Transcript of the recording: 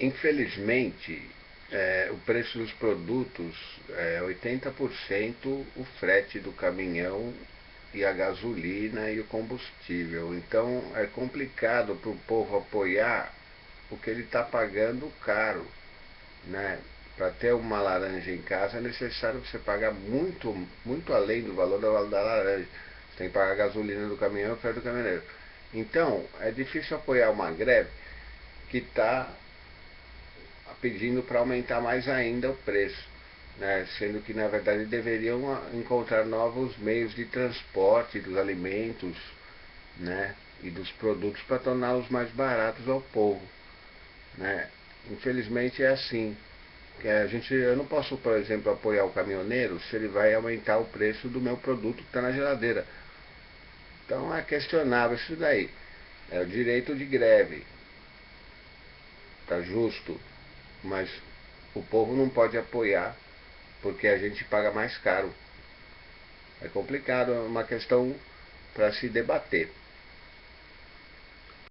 Infelizmente, é, o preço dos produtos é 80% o frete do caminhão e a gasolina e o combustível. Então é complicado para o povo apoiar o que ele está pagando caro. Né? Para ter uma laranja em casa é necessário você pagar muito, muito além do valor da, da laranja. Você tem que pagar a gasolina do caminhão e o frete do caminhoneiro. Então é difícil apoiar uma greve que está pedindo para aumentar mais ainda o preço, né? sendo que na verdade deveriam encontrar novos meios de transporte dos alimentos né? e dos produtos para torná-los mais baratos ao povo. Né? Infelizmente é assim. A gente, eu não posso, por exemplo, apoiar o caminhoneiro se ele vai aumentar o preço do meu produto que está na geladeira. Então é questionável isso daí. É o direito de greve. Está justo mas o povo não pode apoiar porque a gente paga mais caro. É complicado, é uma questão para se debater.